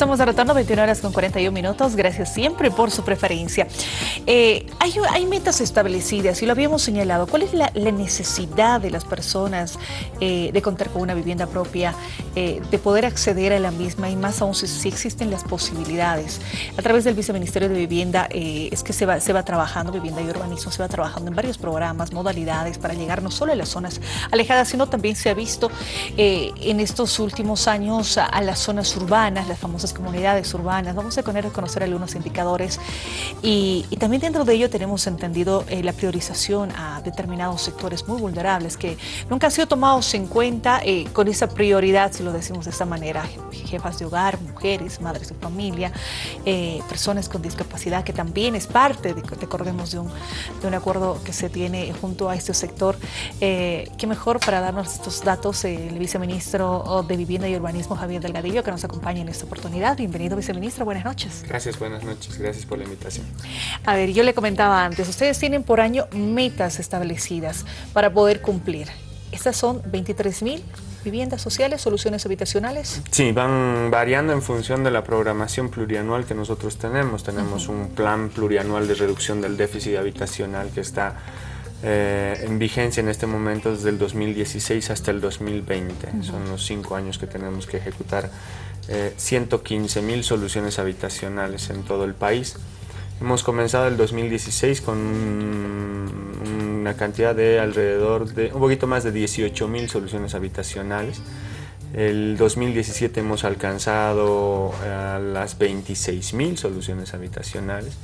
Estamos de retorno 21 horas con 41 minutos. Gracias siempre por su preferencia. Eh, hay, hay, metas establecidas y lo habíamos señalado. ¿Cuál es la, necesidad de las personas eh, de contar con una vivienda propia, eh, de poder acceder a la misma y más aún si, existen las posibilidades? A través del Viceministerio de Vivienda es que se va, se va trabajando, vivienda y urbanismo, se va trabajando en varios programas, modalidades para llegar no solo a las zonas alejadas, sino también se ha visto en estos últimos años a, a las zonas urbanas, las famosas comunidades urbanas. Vamos a poner conocer algunos indicadores y, también dentro de ello tenemos entendido eh, la priorización a determinados sectores muy vulnerables que nunca han sido tomados en cuenta eh, con esa prioridad, si lo decimos de esta manera, jefas de hogar, mujeres, madres de familia, eh, personas con discapacidad, que también es parte, de, recordemos, de un, de un acuerdo que se tiene junto a este sector. qué mejor para darnos estos datos el viceministro de Vivienda y Urbanismo, Javier Delgadillo, que nos acompaña en esta oportunidad. Bienvenido, viceministro. Buenas noches. Gracias, buenas noches. Gracias por la invitación. A ver, yo le comentaba antes, ustedes tienen por año metas establecidas para poder cumplir. Estas son 23 mil viviendas sociales, soluciones habitacionales? Sí, van variando en función de la programación plurianual que nosotros tenemos. Tenemos un plan plurianual de reducción del déficit habitacional que está eh, en vigencia en este momento desde el 2016 hasta el 2020. Son los cinco años que tenemos que ejecutar 115 eh, mil soluciones habitacionales en todo el país. Hemos comenzado el 2016 con una cantidad de alrededor de un poquito más de 18 mil soluciones habitacionales. El 2017 hemos alcanzado a las 26 mil soluciones habitacionales.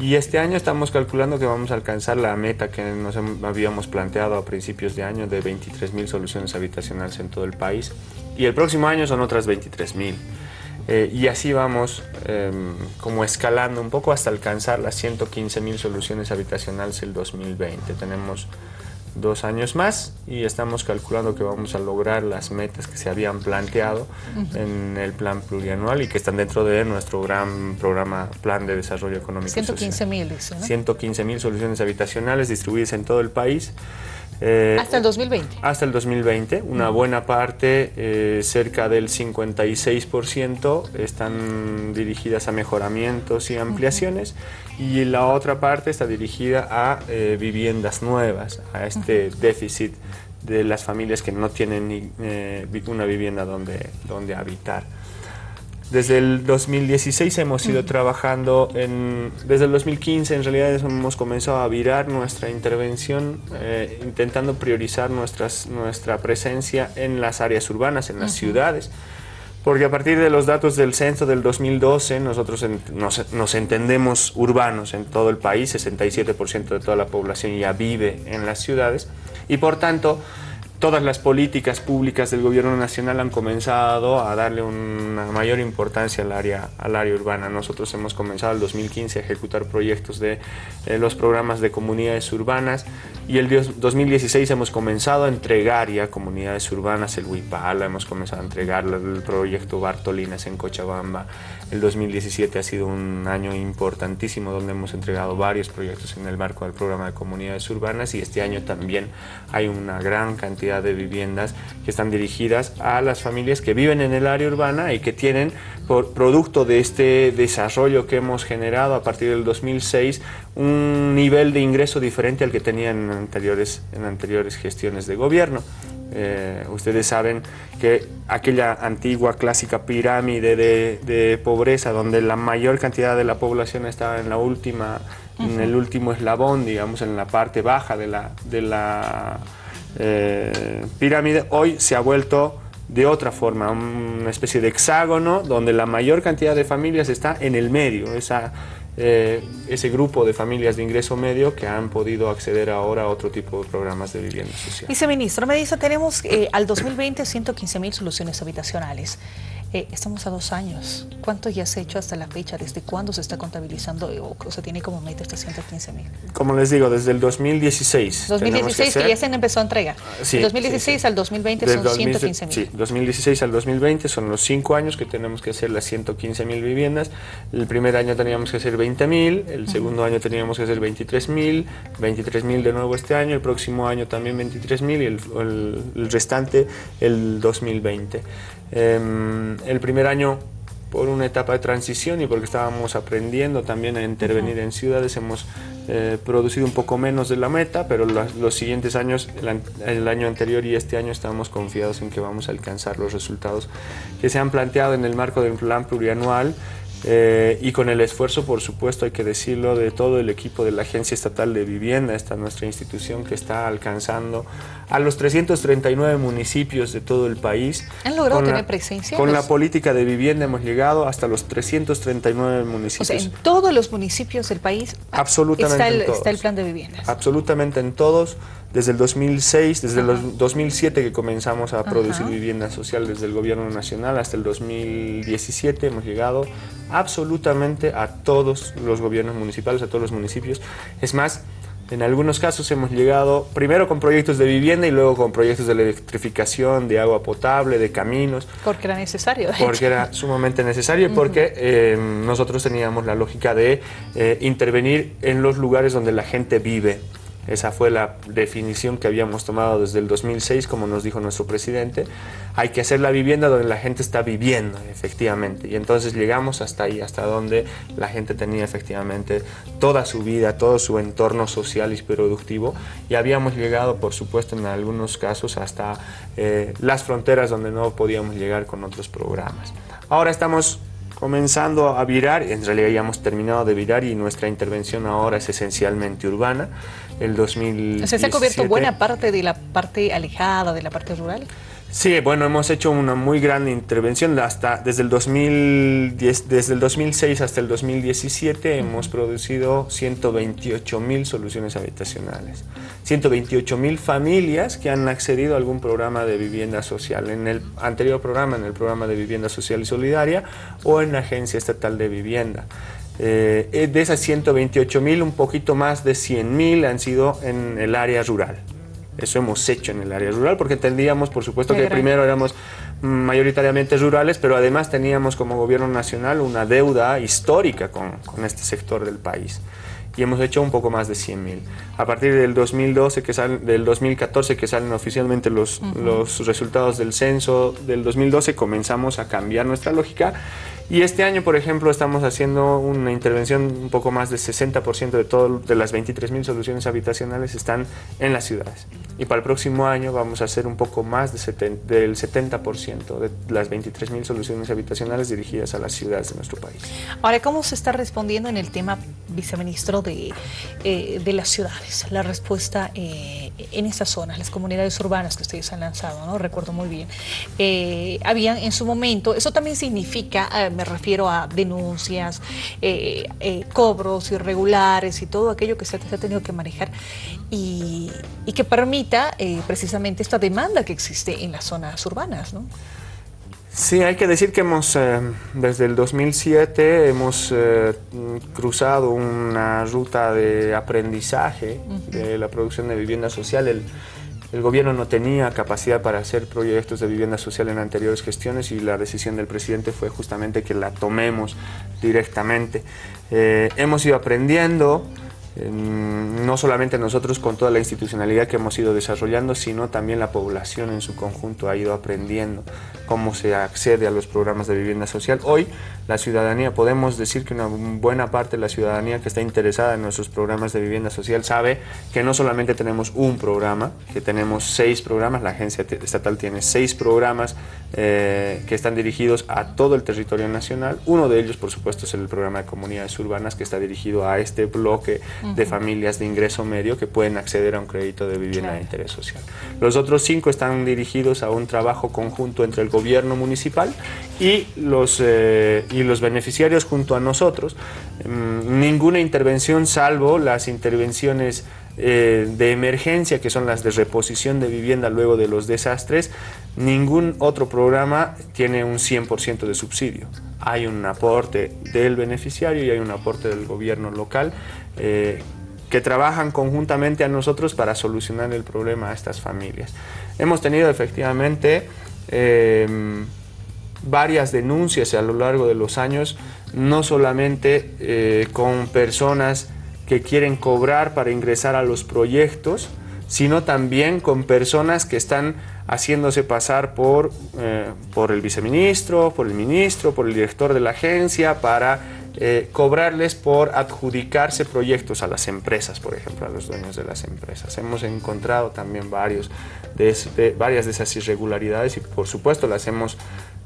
Y este año estamos calculando que vamos a alcanzar la meta que nos habíamos planteado a principios de año de 23.000 soluciones habitacionales en todo el país. Y el próximo año son otras 23.000. Eh, y así vamos em, como escalando un poco hasta alcanzar las 115.000 soluciones habitacionales el 2020. Tenemos dos años más y estamos calculando que vamos a lograr las metas que se habían planteado en el plan plurianual y que están dentro de nuestro gran programa Plan de Desarrollo Económico 115 mil, ¿no? 115 mil soluciones habitacionales distribuidas en todo el país. Eh, hasta el 2020. Hasta el 2020. Una buena parte, eh, cerca del 56%, están dirigidas a mejoramientos y ampliaciones y la otra parte está dirigida a eh, viviendas nuevas, a este déficit de las familias que no tienen ni, una vivienda donde, donde habitar. Desde el 2016 hemos ido trabajando en... Desde el 2015 en realidad hemos comenzado a virar nuestra intervención eh, intentando priorizar nuestras, nuestra presencia en las áreas urbanas, en las ciudades. Porque a partir de los datos del censo del 2012 nosotros nos, nos, entendemos urbanos en todo el país, 67% de toda la población ya vive en las ciudades y por tanto todas las políticas públicas del gobierno nacional han comenzado a darle una mayor importancia al área, al área urbana. Nosotros hemos comenzado el 2015 a ejecutar proyectos de eh, los programas de comunidades urbanas y el 2016 hemos comenzado a entregar ya comunidades urbanas, el Huipala, hemos comenzado a entregar el proyecto Bartolinas en Cochabamba. El 2017 ha sido un año importantísimo donde hemos entregado varios proyectos en el marco del programa de comunidades urbanas y este año también hay una gran cantidad de viviendas que están dirigidas a las familias que viven en el área urbana y que tienen, por producto de este desarrollo que hemos generado a partir del 2006, un nivel de ingreso diferente al que tenían en anteriores, en anteriores gestiones de gobierno. Eh, ustedes saben que aquella antigua clásica pirámide de, de, pobreza donde la mayor cantidad de la población estaba en la última, en el último eslabón, digamos, en la parte baja de la, de la eh, pirámide, hoy se ha vuelto de otra forma, una especie de hexágono donde la mayor cantidad de familias está en el medio, esa, eh, ese grupo de familias de ingreso medio que han podido acceder ahora a otro tipo de programas de vivienda social. Viceministro, me dice, tenemos eh, al 2020 115 mil soluciones habitacionales. Eh, estamos a dos años. ¿Cuánto ya se ha hecho hasta la fecha? ¿Desde cuándo se está contabilizando o, se tiene como meta estos 115 mil? Como les digo, desde el 2016. 2016 que, ya se empezó a entregar. Sí, 2016 al 2020 son 115 mil. Sí, 2016 al 2020 son los cinco años que tenemos que hacer las 115 mil viviendas. El primer año teníamos que hacer 20 mil, el segundo año teníamos que hacer 23 mil, 23 mil de nuevo este año, el próximo año también 23 mil y el, el, el restante el 2020. Em, el primer año por una etapa de transición y porque estábamos aprendiendo también a intervenir en ciudades, hemos eh, producido un poco menos de la meta, pero los siguientes años, el, el, año anterior y este año, estamos confiados en que vamos a alcanzar los resultados que se han planteado en el marco del plan plurianual eh, y con el esfuerzo, por supuesto, hay que decirlo, de todo el equipo de la Agencia Estatal de Vivienda, esta nuestra institución que está alcanzando a los 339 municipios de todo el país. ¿Han logrado tener presencia? Con la política de vivienda hemos llegado hasta los 339 municipios. O sea, en todos los municipios del país Absolutamente está el, está el plan de vivienda. Absolutamente en todos desde el 2006, desde el 2007 que comenzamos a producir vivienda social desde el gobierno nacional hasta el 2017 hemos llegado absolutamente a todos los gobiernos municipales, a todos los municipios. Es más, en algunos casos hemos llegado primero con proyectos de vivienda y luego con proyectos de electrificación, de agua potable, de caminos. Porque era necesario. Porque era sumamente necesario y porque eh, nosotros teníamos la lógica de eh, intervenir en los lugares donde la gente vive. Esa fue la definición que habíamos tomado desde el 2006, como nos dijo nuestro presidente. Hay que hacer la vivienda donde la gente está viviendo, efectivamente. Y entonces llegamos hasta ahí, hasta donde la gente tenía efectivamente toda su vida, todo su entorno social y productivo. Y habíamos llegado, por supuesto, en algunos casos hasta eh, las fronteras donde no podíamos llegar con otros programas. Ahora estamos comenzando a virar, en realidad ya hemos terminado de virar y nuestra intervención ahora es esencialmente urbana. El 2017, ¿Se ha cubierto buena parte de la parte alejada, de la parte rural? Sí, bueno, hemos hecho una muy gran intervención. Hasta, desde, el 2010, desde el 2006 hasta el 2017 hemos producido 128 mil soluciones habitacionales. 128 mil familias que han accedido a algún programa de vivienda social. En el anterior programa, en el programa de vivienda social y solidaria o en la Agencia Estatal de Vivienda. Eh, de esas 128 mil, un poquito más de 100 mil han sido en el área rural. Eso hemos hecho en el área rural porque entendíamos, por supuesto, que primero éramos mayoritariamente rurales, pero además teníamos como gobierno nacional una deuda histórica con, con este sector del país y hemos hecho un poco más de 100.000. A partir del 2012, que salen, del 2014 que salen oficialmente los, los resultados del censo del 2012, comenzamos a cambiar nuestra lógica y este año, por ejemplo, estamos haciendo una intervención un poco más del 60% de, todo, de las 23.000 soluciones habitacionales están en las ciudades. Y para el próximo año vamos a hacer un poco más de del 70% de las 23.000 soluciones habitacionales dirigidas a las ciudades de nuestro país. Ahora, ¿cómo se está respondiendo en el tema, viceministro, de, eh, de las ciudades? La respuesta eh, en esas zonas, las comunidades urbanas que ustedes han lanzado, ¿no? Recuerdo muy bien. Eh, habían en su momento, eso también significa me refiero a denuncias, eh, eh, cobros irregulares y todo aquello que se, ha tenido que manejar y, que permita eh, precisamente esta demanda que existe en las zonas urbanas. ¿no? Sí, hay que decir que hemos, desde el 2007, hemos cruzado una ruta de aprendizaje de la producción de vivienda social. El, el gobierno no tenía capacidad para hacer proyectos de vivienda social en anteriores gestiones y la decisión del presidente fue justamente que la tomemos directamente. Eh, hemos ido aprendiendo, no solamente nosotros con toda la institucionalidad que hemos ido desarrollando, sino también la población en su conjunto ha ido aprendiendo cómo se accede a los programas de vivienda social. Hoy la ciudadanía, podemos decir que una buena parte de la ciudadanía que está interesada en nuestros programas de vivienda social sabe que no solamente tenemos un programa, que tenemos seis programas, la agencia estatal tiene seis programas eh, que están dirigidos a todo el territorio nacional. Uno de ellos, por supuesto, es el programa de comunidades urbanas que está dirigido a este bloque de familias de ingreso medio que pueden acceder a un crédito de vivienda de interés social. Los otros cinco están dirigidos a un trabajo conjunto entre el gobierno municipal y los, eh, y los beneficiarios junto a nosotros. Mm, ninguna intervención salvo las intervenciones eh, de emergencia, que son las de reposición de vivienda luego de los desastres, ningún otro programa tiene un 100% de subsidio. Hay un aporte del beneficiario y hay un aporte del gobierno local eh, que trabajan conjuntamente a nosotros para solucionar el problema a estas familias. Hemos tenido efectivamente em, varias denuncias a lo largo de los años, no solamente eh, con personas que quieren cobrar para ingresar a los proyectos, sino también con personas que están haciéndose pasar por, eh, por el viceministro, por el ministro, por el director de la agencia, para eh, cobrarles por adjudicarse proyectos a las empresas, por ejemplo, a los dueños de las empresas. Hemos encontrado también varios de, varias de esas irregularidades y por supuesto las hemos,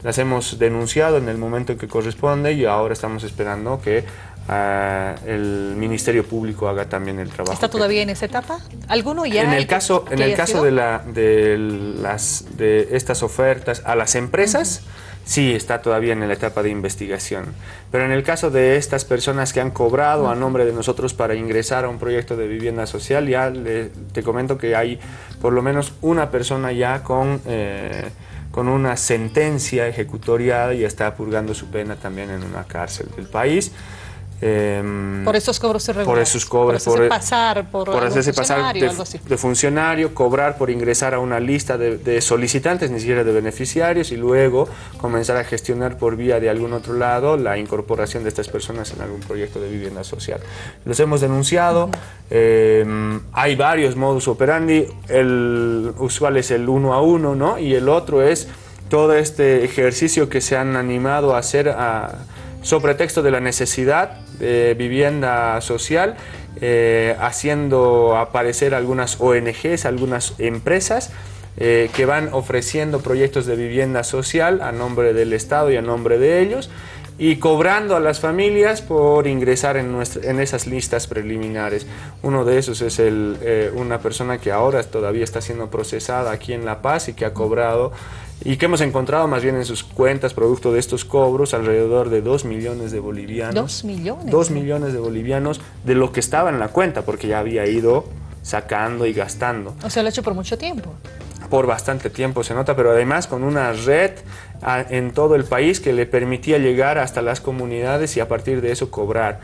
las hemos denunciado en el momento en que corresponde y ahora estamos esperando que ah, el Ministerio Público haga también el trabajo. ¿Está todavía en esa etapa? ¿Alguno ya? En el caso, en el caso de, la, de, las, de estas ofertas a las empresas, sí está todavía en la etapa de investigación. Pero en el caso de estas personas que han cobrado a nombre de nosotros para ingresar a un proyecto de vivienda social, ya te comento que hay por lo menos una persona ya con, eh, con una sentencia ejecutoriada y está purgando su pena también en una cárcel del país. Em, por esos cobros irregulares. Por esos cobros. Por, pasar por, por hacerse pasar de, funcionario, cobrar por ingresar a una lista de, solicitantes, ni siquiera de beneficiarios, y luego comenzar a gestionar por vía de algún otro lado la incorporación de estas personas en algún proyecto de vivienda social. Los hemos denunciado, em, hay varios modus operandi, el usual es el uno a uno, ¿no? Y el otro es todo este ejercicio que se han animado a hacer a sobre pretexto de la necesidad vivienda social, eh, haciendo aparecer algunas ONGs, algunas empresas eh, que van ofreciendo proyectos de vivienda social a nombre del Estado y a nombre de ellos y cobrando a las familias por ingresar en, en esas listas preliminares. Uno de esos es el, eh, una persona que ahora todavía está siendo procesada aquí en La Paz y que ha cobrado y que hemos encontrado más bien en sus cuentas producto de estos cobros alrededor de 2 millones de bolivianos. ¿Dos millones? 2 millones de bolivianos de lo que estaba en la cuenta porque ya había ido sacando y gastando. O sea, lo ha hecho por mucho tiempo. Por bastante tiempo se nota, pero además con una red en todo el país que le permitía llegar hasta las comunidades y a partir de eso cobrar.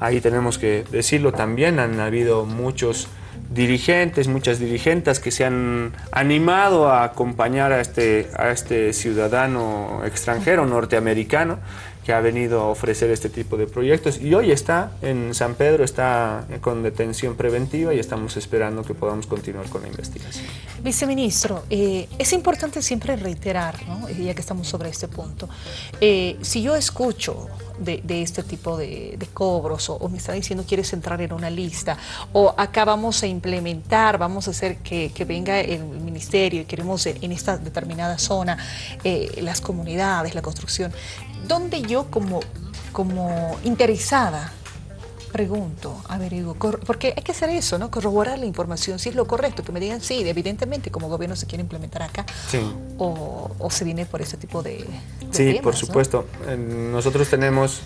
Ahí tenemos que decirlo también, han habido muchos dirigentes, muchas dirigentes que se han animado a acompañar a este, a este ciudadano extranjero norteamericano que ha venido a ofrecer este tipo de proyectos y hoy está en San Pedro, está con detención preventiva y estamos esperando que podamos continuar con la investigación. Viceministro, eh, es importante siempre reiterar, ya que estamos sobre este punto, eh, si yo escucho de, este tipo de, cobros o, me está diciendo quieres entrar en una lista o acá vamos a implementar, vamos a hacer que, venga el ministerio y queremos en esta determinada zona eh, las comunidades, la construcción, ¿dónde yo como, como interesada pregunto, averiguo, porque hay que hacer eso, ¿no? Corroborar la información, si es lo correcto, que me digan, sí, evidentemente como gobierno se quiere implementar acá, o, se viene por ese tipo de, Sí, por supuesto. Nosotros tenemos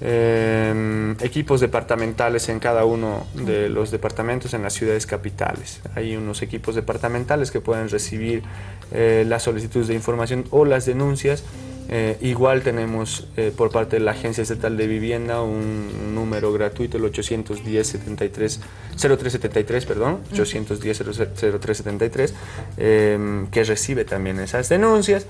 em, equipos departamentales en cada uno de los departamentos en las ciudades capitales. Hay unos equipos departamentales que pueden recibir eh, las solicitudes de información o las denuncias eh, igual tenemos eh, por parte de la Agencia Estatal de Vivienda un, número gratuito, el 810-73, 0373, perdón, 810-0373, eh, que recibe también esas denuncias.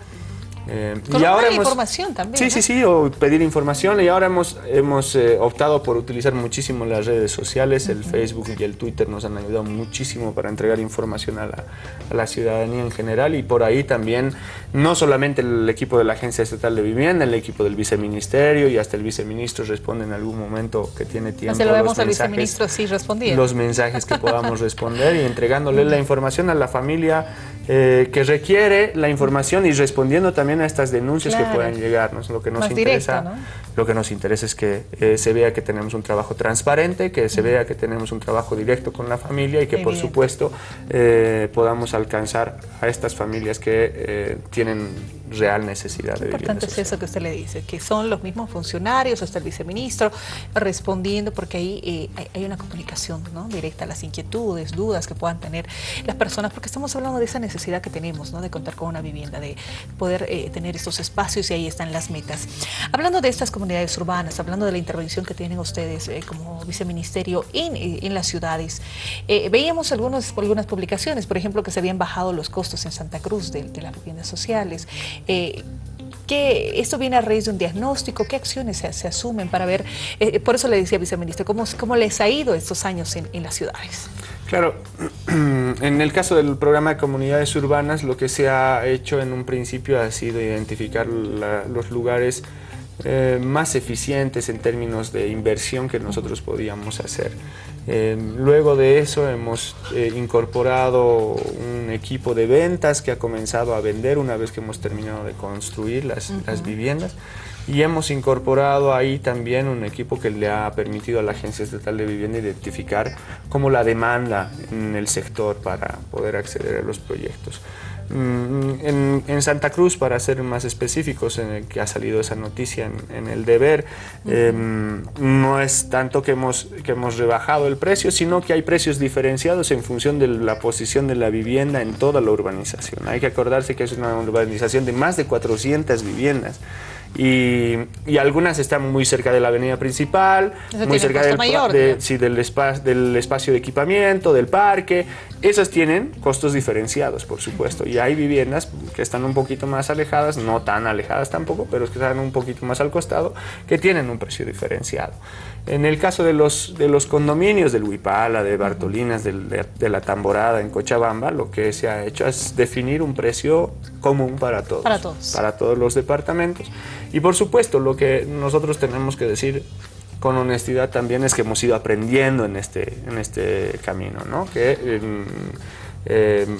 Eh, y ahora información también. Sí, sí, sí, o pedir información. Y ahora hemos, hemos eh, optado por utilizar muchísimo las redes sociales, el Facebook y el Twitter nos han ayudado muchísimo para entregar información a la, a la, ciudadanía en general. Y por ahí también, no solamente el equipo de la Agencia Estatal de Vivienda, el equipo del viceministerio y hasta el viceministro responde en algún momento que tiene tiempo. Se lo vemos al viceministro sí respondiendo. Los mensajes que podamos responder y entregándole la información a la familia eh, que requiere la información y respondiendo también a estas denuncias que puedan llegarnos. Lo que nos interesa, lo que nos interesa es que eh, se vea que tenemos un trabajo transparente, que se vea que tenemos un trabajo directo con la familia y que por supuesto eh, podamos alcanzar a estas familias que tienen real necesidad Qué importante es eso que usted le dice, que son los mismos funcionarios, hasta el viceministro, respondiendo, porque ahí eh, hay, una comunicación ¿no? directa a las inquietudes, dudas que puedan tener las personas, porque estamos hablando de esa necesidad que tenemos, ¿no? de contar con una vivienda, de poder eh, tener estos espacios y ahí están las metas. Hablando de estas comunidades urbanas, hablando de la intervención que tienen ustedes eh, como viceministerio en, en las ciudades, veíamos algunos, algunas publicaciones, por ejemplo, que se habían bajado los costos en Santa Cruz de, de las viviendas sociales, eh, ¿qué, ¿esto viene a raíz de un diagnóstico? ¿Qué acciones se, asumen para ver? Eh, por eso le decía, viceministro, ¿cómo, ¿cómo les ha ido estos años en, en las ciudades? Claro, en el caso del programa de comunidades urbanas, lo que se ha hecho en un principio ha sido identificar los lugares eh, más eficientes en términos de inversión que nosotros podíamos hacer. Eh, luego de eso hemos eh, incorporado un equipo de ventas que ha comenzado a vender una vez que hemos terminado de construir las, las viviendas y hemos incorporado ahí también un equipo que le ha permitido a la Agencia Estatal de Vivienda identificar cómo la demanda en el sector para poder acceder a los proyectos. Mm, en, Santa Cruz, para ser más específicos, en el que ha salido esa noticia en, el deber, em, no es tanto que hemos, que hemos rebajado el precio, sino que hay precios diferenciados en función de la posición de la vivienda en toda la urbanización. Hay que acordarse que es una urbanización de más de 400 viviendas. Y, algunas están muy cerca de la avenida principal, muy cerca del, del, espacio, del espacio de equipamiento, del parque. Esas tienen costos diferenciados, por supuesto. Y hay viviendas que están un poquito más alejadas, no tan alejadas tampoco, pero que están un poquito más al costado, que tienen un precio diferenciado. En el caso de los, de los condominios del Huipala, de Bartolinas, de, la Tamborada en Cochabamba, lo que se ha hecho es definir un precio común para todos. Para todos. Para todos los departamentos. Y por supuesto, lo que nosotros tenemos que decir con honestidad también es que hemos ido aprendiendo en este, en este camino, ¿no? Que em, em,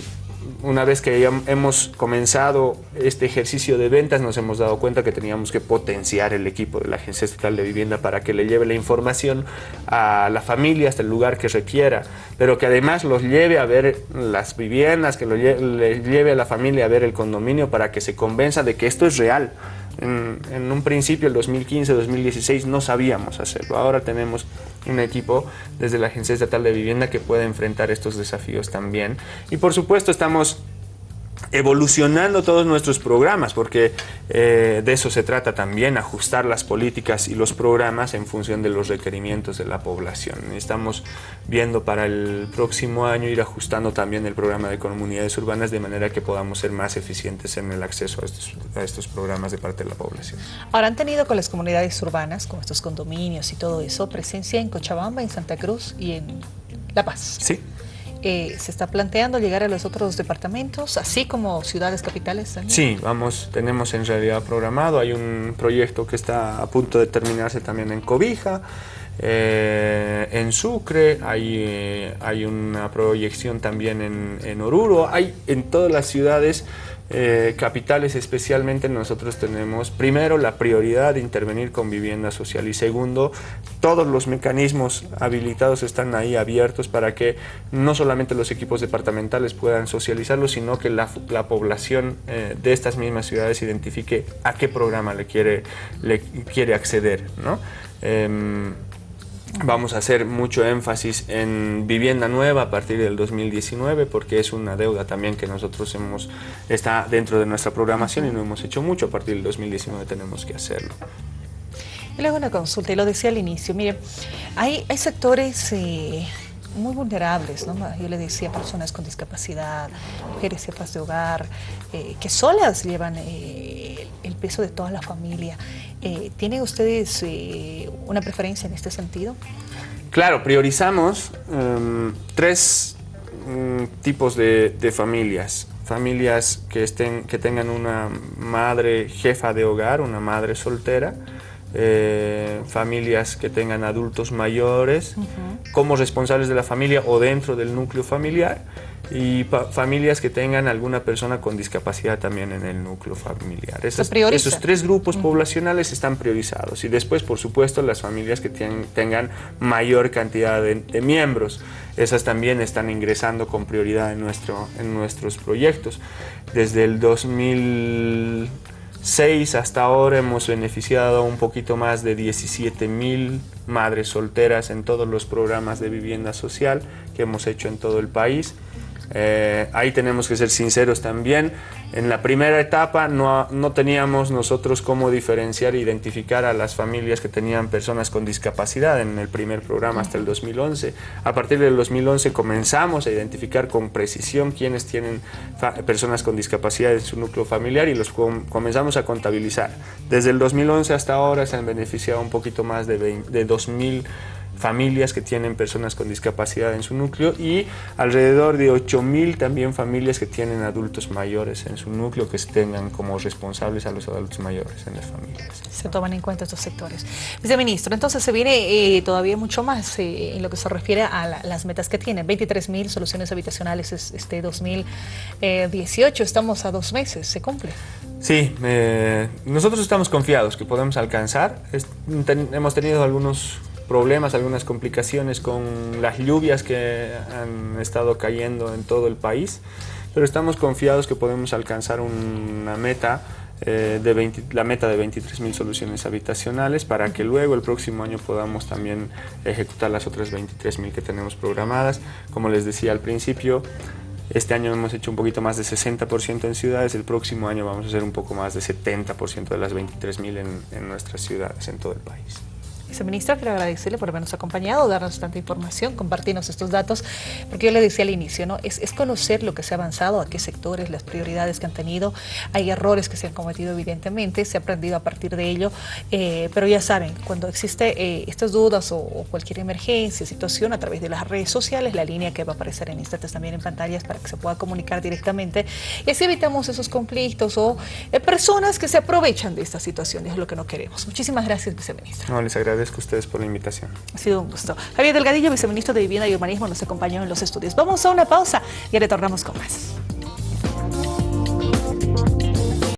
una vez que hemos comenzado este ejercicio de ventas, nos hemos dado cuenta que teníamos que potenciar el equipo de la Agencia Estatal de Vivienda para que le lleve la información a la familia hasta el lugar que requiera, pero que además los lleve a ver las viviendas, que lo le lleve a la familia a ver el condominio para que se convenza de que esto es real. En, un principio, el 2015-2016, no sabíamos hacerlo. Ahora tenemos un equipo desde la Agencia Estatal de Vivienda que puede enfrentar estos desafíos también. Y por supuesto estamos evolucionando todos nuestros programas, porque eh, de eso se trata también, ajustar las políticas y los programas en función de los requerimientos de la población. Estamos viendo para el próximo año ir ajustando también el programa de comunidades urbanas de manera que podamos ser más eficientes en el acceso a estos, a estos programas de parte de la población. Ahora, ¿han tenido con las comunidades urbanas, con estos condominios y todo eso, presencia en Cochabamba, en Santa Cruz y en La Paz? Sí. Eh, ¿Se está planteando llegar a los otros departamentos, así como ciudades capitales también? Sí, vamos, tenemos en realidad programado, hay un proyecto que está a punto de terminarse también en Cobija, eh, en Sucre, hay, eh, hay una proyección también en, en Oruro, hay en todas las ciudades eh, capitales especialmente nosotros tenemos primero la prioridad de intervenir con vivienda social y segundo todos los mecanismos habilitados están ahí abiertos para que no solamente los equipos departamentales puedan socializarlo sino que la, población eh, de estas mismas ciudades identifique a qué programa le quiere, le quiere acceder. ¿no? Em, Vamos a hacer mucho énfasis en vivienda nueva a partir del 2019 porque es una deuda también que nosotros hemos, está dentro de nuestra programación y no hemos hecho mucho, a partir del 2019 tenemos que hacerlo. Y luego una consulta, y lo decía al inicio, mire, hay, hay sectores eh, muy vulnerables, ¿no? Yo le decía personas con discapacidad, mujeres jefas de hogar, eh, que solas llevan eh, el peso de toda la familia. Eh, ¿Tienen ustedes una preferencia en este sentido? Claro, priorizamos em, tres mm, tipos de, familias. Familias que, estén, que tengan una madre jefa de hogar, una madre soltera, eh, familias que tengan adultos mayores como responsables de la familia o dentro del núcleo familiar y familias que tengan alguna persona con discapacidad también en el núcleo familiar. esos tres grupos poblacionales están priorizados y después, por supuesto, las familias que tengan mayor cantidad de, miembros. Esas también están ingresando con prioridad en, nuestro, en nuestros proyectos. Desde el 2006 hasta ahora hemos beneficiado un poquito más de 17 mil madres solteras en todos los programas de vivienda social que hemos hecho en todo el país. Eh, ahí tenemos que ser sinceros también. En la primera etapa no, no teníamos nosotros cómo diferenciar e identificar a las familias que tenían personas con discapacidad en el primer programa hasta el 2011. A partir del 2011 comenzamos a identificar con precisión quiénes tienen personas con discapacidad en su núcleo familiar y los comenzamos a contabilizar. Desde el 2011 hasta ahora se han beneficiado un poquito más de, de 2.000 familias que tienen personas con discapacidad en su núcleo y alrededor de 8.000 también familias que tienen adultos mayores en su núcleo que tengan como responsables a los adultos mayores en las familias. Se toman en cuenta estos sectores. Viceministro, entonces se viene eh, todavía mucho más eh, en lo que se refiere a las metas que tienen. 23.000 soluciones habitacionales este 2018, estamos a dos meses, ¿se cumple? Sí, eh, nosotros estamos confiados que podemos alcanzar. hemos tenido algunos problemas, algunas complicaciones con las lluvias que han estado cayendo en todo el país, pero estamos confiados que podemos alcanzar una meta eh, de la meta de 23.000 soluciones habitacionales para que luego el próximo año podamos también ejecutar las otras 23.000 que tenemos programadas. Como les decía al principio, este año hemos hecho un poquito más de 60% en ciudades, el próximo año vamos a hacer un poco más de 70% de las 23.000 en, en nuestras ciudades, en todo el país. Viceministra, quiero agradecerle por habernos acompañado, darnos tanta información, compartirnos estos datos, porque yo le decía al inicio, ¿no? Es, conocer lo que se ha avanzado, a qué sectores, las prioridades que han tenido. Hay errores que se han cometido, evidentemente, se ha aprendido a partir de ello, eh, pero ya saben, cuando existe eh, estas dudas o, cualquier emergencia, situación, a través de las redes sociales, la línea que va a aparecer en instantes también en pantallas para que se pueda comunicar directamente y así evitamos esos conflictos o eh, personas que se aprovechan de esta situación, es lo que no queremos. Muchísimas gracias, viceministra. No, les agradezco agradezco a ustedes por la invitación. Ha sido un gusto. Javier Delgadillo, viceministro de Vivienda y Urbanismo, nos acompañó en los estudios. Vamos a una pausa y retornamos con más.